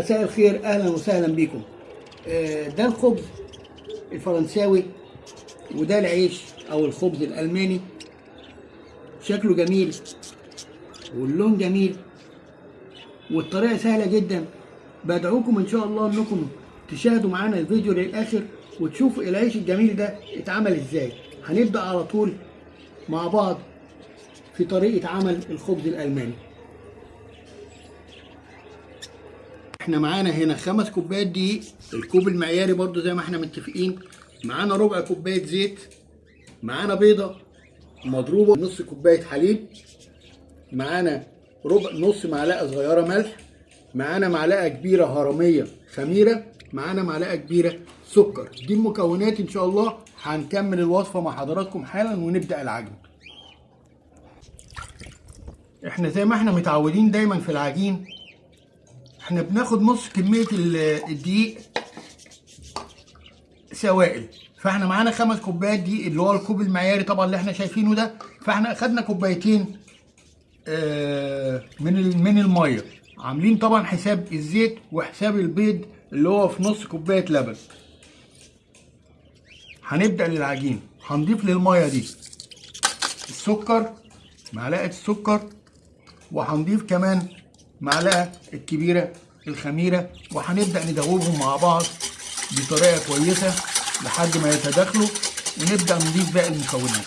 مساء الخير أهلا وسهلا بكم. آه، ده الخبز الفرنساوي وده العيش أو الخبز الألماني. شكله جميل واللون جميل والطريقة سهلة جدا. بدعوكم إن شاء الله إنكم تشاهدوا معانا الفيديو للآخر وتشوفوا العيش الجميل ده اتعمل إزاي. هنبدأ على طول مع بعض في طريقة عمل الخبز الألماني. إحنا معانا هنا خمس كوبايات دقيق الكوب المعياري برضو زي ما إحنا متفقين. معانا ربع كوباية زيت معانا بيضة مضروبة نص كوباية حليب معانا ربع نص معلقة صغيرة ملح معانا معلقة كبيرة هرمية خميرة معانا معلقة كبيرة سكر. دي المكونات إن شاء الله هنكمل الوصفة مع حضراتكم حالا ونبدأ العجن. إحنا زي ما إحنا متعودين دايما في العجين إحنا بناخد نص كمية الدقيق سوائل. فإحنا معانا خمس كوبايات دقيق اللي هو الكوب المعياري طبعا اللي إحنا شايفينه ده. فإحنا أخدنا كوبايتين آه من من المية. عاملين طبعا حساب الزيت وحساب البيض اللي هو في نص كوباية لبن. هنبدأ للعجين. هنضيف للمية دي السكر معلقة السكر وهنضيف كمان معلقة الكبيرة الخميرة وهنبدأ ندوبهم مع بعض بطريقة كويسة لحد ما يتداخلوا ونبدأ نضيف باقي المكونات.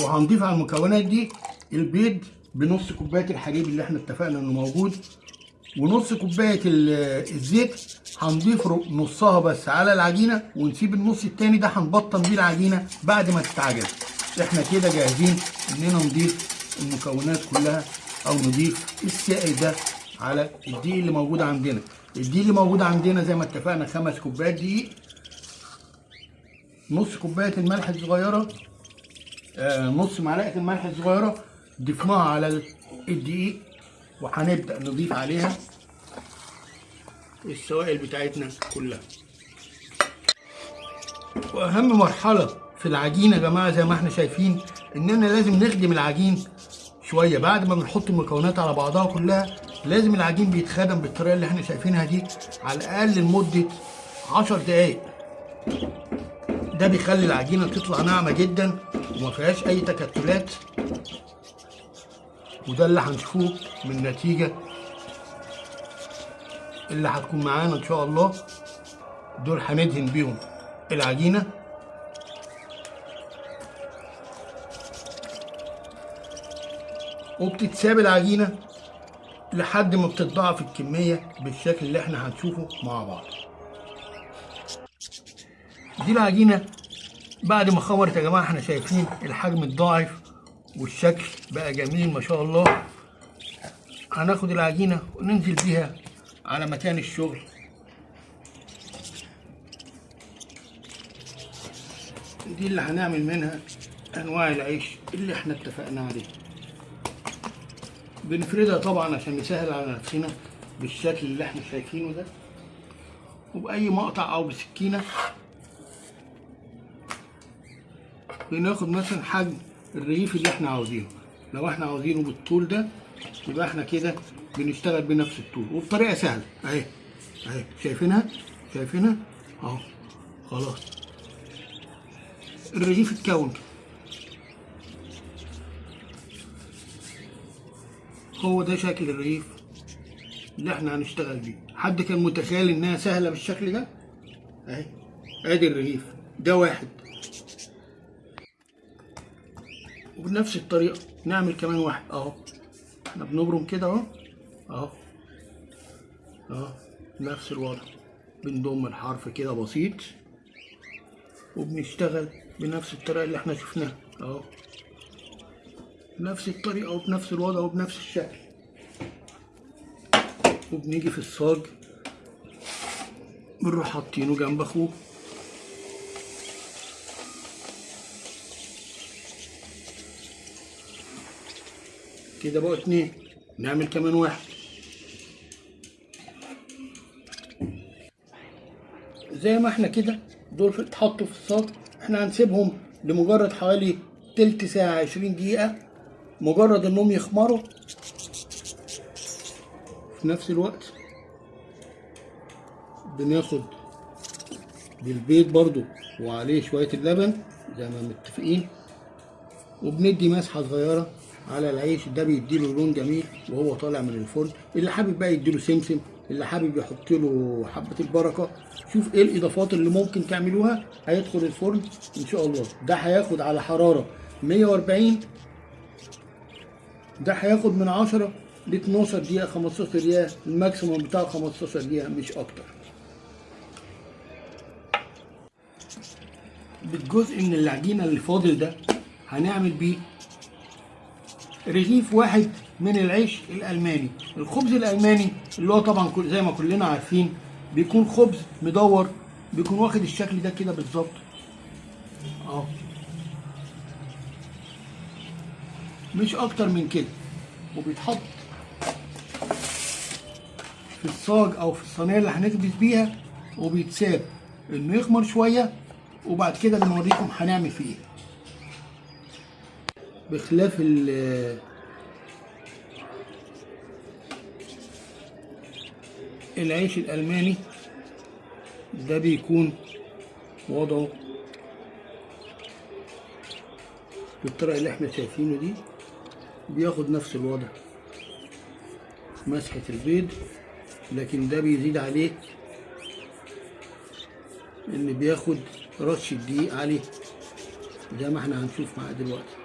وهنضيف على المكونات دي البيض بنص كوباية الحليب اللي إحنا اتفقنا إنه موجود ونص كوباية الزيت هنضيف نصها بس على العجينة ونسيب النص التاني ده هنبطن بيه العجينة بعد ما تتعجن. إحنا كده جاهزين إننا نضيف المكونات كلها أو نضيف السائل ده على الدقيق اللي موجود عندنا. الدقيق اللي موجود عندنا زي ما اتفقنا خمس كوبايات دقيق. نص كوباية الملح الصغيرة آه نص معلقة الملح الصغيرة ضفناها على الدقيق وهنبدأ نضيف عليها السوائل بتاعتنا كلها. وأهم مرحلة في العجين يا جماعة زي ما إحنا شايفين إننا لازم نخدم العجين شوية. بعد ما بنحط المكونات على بعضها كلها لازم العجين بيتخدم بالطريقة اللي إحنا شايفينها دي على الأقل لمدة 10 دقايق. ده بيخلي العجينة تطلع ناعمة جدا وما فيهاش أي تكتلات. وده اللي هنشوفوه من النتيجه اللي هتكون معانا إن شاء الله. دول هندهن بيهم العجينة. وبتتساب العجينة لحد ما بتتضاعف الكمية بالشكل اللي إحنا هنشوفه مع بعض. دي العجينة بعد ما خمرت يا جماعة إحنا شايفين الحجم اتضاعف والشكل بقى جميل ما شاء الله. هناخد العجينة وننزل بيها على مكان الشغل. دي اللي هنعمل منها انواع العيش اللي إحنا اتفقنا عليه. بنفردها طبعا عشان نسهل على نفسنا بالشكل اللي إحنا شايفينه ده. وبأي مقطع أو بسكينة بناخد مثلا حجم الرغيف اللي إحنا عاوزينه. لو إحنا عاوزينه بالطول ده يبقى إحنا كده بنشتغل بنفس الطول. وبطريقة سهلة. أهي. أهي. شايفينها؟ شايفينها؟ أهو. خلاص. الرغيف اتكون. هو ده شكل الرغيف اللي إحنا هنشتغل بيه. حد كان متخيل إنها سهلة بالشكل ده؟ أهي. أدي الرغيف. ده واحد. وبنفس الطريقة نعمل كمان واحد. أهو. إحنا بنبرم كده أهو. أهو. أهو. نفس الوضع. بنضم الحرف كده بسيط. وبنشتغل بنفس الطريقة اللي إحنا شفناها. أهو. بنفس الطريقة وبنفس الوضع وبنفس الشكل. وبنيجي في الصاج. بنروح حاطينه جنب أخوه. كده بقوا اتنين. نعمل كمان واحد. زي ما إحنا كده دول اتحطوا في الصاج. إحنا هنسيبهم لمجرد حوالي تلت ساعة عشرين دقيقة. مجرد انهم يخمروا في نفس الوقت بناخد بالبيض برضو وعليه شوية اللبن زي ما متفقين وبندي مسحة صغيرة على العيش. ده بيديله لون جميل وهو طالع من الفرن. اللي حابب بقى يديله سمسم اللي حابب يحط له حبة البركة. شوف إيه الإضافات اللي ممكن تعملوها. هيدخل الفرن إن شاء الله. ده هياخد على حرارة 140 ده هياخد من 10 ل 12 دقيقة 15 دقيقة الماكسيموم بتاعه 15 دقيقة مش أكتر. بالجزء من العجينة اللي فاضل ده هنعمل بيه رغيف واحد من العيش الألماني، الخبز الألماني اللي هو طبعا زي ما كلنا عارفين بيكون خبز مدور بيكون واخد الشكل ده كده بالظبط. آه مش أكتر من كده. وبيتحط في الصاج أو في الصينية اللي هنخبز بيها وبيتساب. إنه يخمر شوية وبعد كده بنوريكم هنعمل فيه إيه. بخلاف ال العيش الألماني ده بيكون وضعه بالطريقة اللي إحنا شايفينه دي. بياخد نفس الوضع. مسحة البيض لكن ده بيزيد عليه إن بياخد رش الدقيق عليه. زي ما إحنا هنشوف معاه دلوقتي.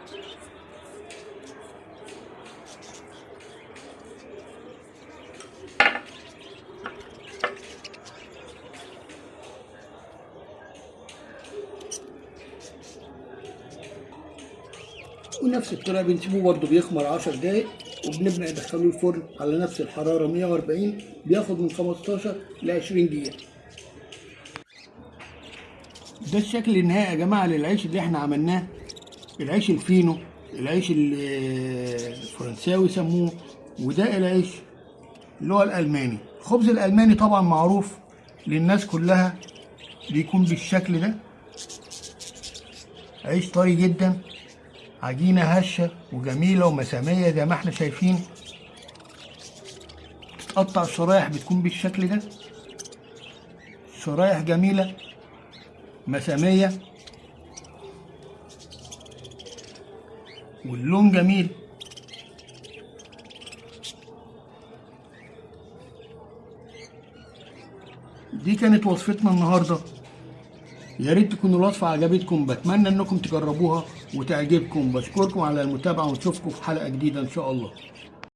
ونفس الطريقة بنسيبه برضه بيخمر 10 دقايق وبنبدا ندخله الفرن على نفس الحرارة 140 بياخد من 15 ل 20 دقيقة. ده الشكل النهائي يا جماعة للعيش اللي إحنا عملناه. العيش الفينو العيش ال- الفرنساوي سموه وده العيش اللي هو الألماني. الخبز الألماني طبعا معروف للناس كلها بيكون بالشكل ده. عيش طري جدا. عجينة هشة وجميلة ومسامية زي ما إحنا شايفين. تتقطع الشرايح بتكون بالشكل ده. شرايح جميلة مسامية. واللون جميل. دي كانت وصفتنا النهارده. يا ريت تكون الوصفة عجبتكم. بتمنى إنكم تجربوها. وتعجبكم. بشكركم على المتابعة ونشوفكم في حلقة جديدة إن شاء الله.